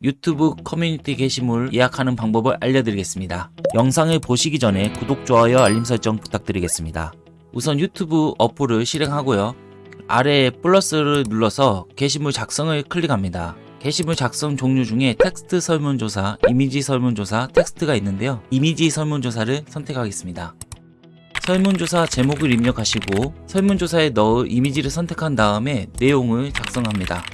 유튜브 커뮤니티 게시물 예약하는 방법을 알려드리겠습니다. 영상을 보시기 전에 구독, 좋아요, 알림 설정 부탁드리겠습니다. 우선 유튜브 어플을 실행하고요. 아래에 플러스를 눌러서 게시물 작성을 클릭합니다. 게시물 작성 종류 중에 텍스트 설문조사, 이미지 설문조사, 텍스트가 있는데요. 이미지 설문조사를 선택하겠습니다. 설문조사 제목을 입력하시고 설문조사에 넣을 이미지를 선택한 다음에 내용을 작성합니다.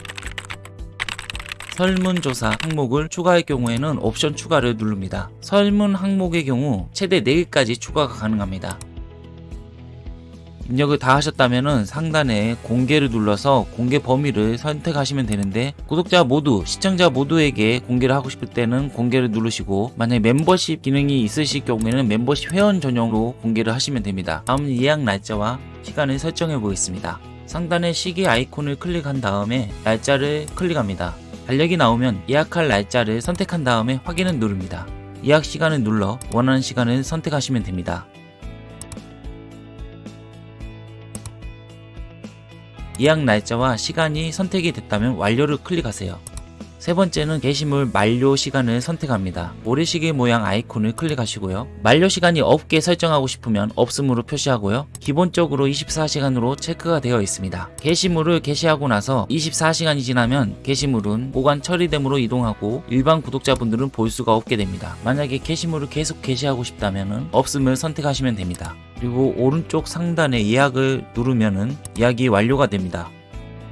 설문조사 항목을 추가할 경우에는 옵션 추가를 누릅니다. 설문 항목의 경우 최대 4개까지 추가가 가능합니다. 입력을 다 하셨다면 상단에 공개를 눌러서 공개 범위를 선택하시면 되는데 구독자 모두, 시청자 모두에게 공개를 하고 싶을 때는 공개를 누르시고 만약에 멤버십 기능이 있으실 경우에는 멤버십 회원 전용으로 공개를 하시면 됩니다. 다음 예약 날짜와 시간을 설정해 보겠습니다. 상단의 시계 아이콘을 클릭한 다음에 날짜를 클릭합니다. 달력이 나오면 예약할 날짜를 선택한 다음에 확인을 누릅니다. 예약 시간을 눌러 원하는 시간을 선택하시면 됩니다. 예약 날짜와 시간이 선택이 됐다면 완료를 클릭하세요. 세 번째는 게시물 만료 시간을 선택합니다. 모래시계 모양 아이콘을 클릭하시고요. 만료 시간이 없게 설정하고 싶으면 없음으로 표시하고요. 기본적으로 24시간으로 체크가 되어 있습니다. 게시물을 게시하고 나서 24시간이 지나면 게시물은 보관 처리됨으로 이동하고 일반 구독자분들은 볼 수가 없게 됩니다. 만약에 게시물을 계속 게시하고 싶다면 없음을 선택하시면 됩니다. 그리고 오른쪽 상단에 예약을 누르면 예약이 완료가 됩니다.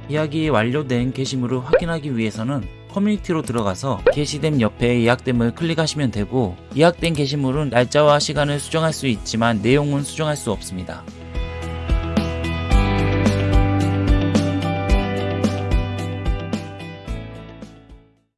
예약이 완료된 게시물을 확인하기 위해서는 커뮤니티로 들어가서 게시됨 옆에 예약됨을 클릭하시면 되고 예약된 게시물은 날짜와 시간을 수정할 수 있지만 내용은 수정할 수 없습니다.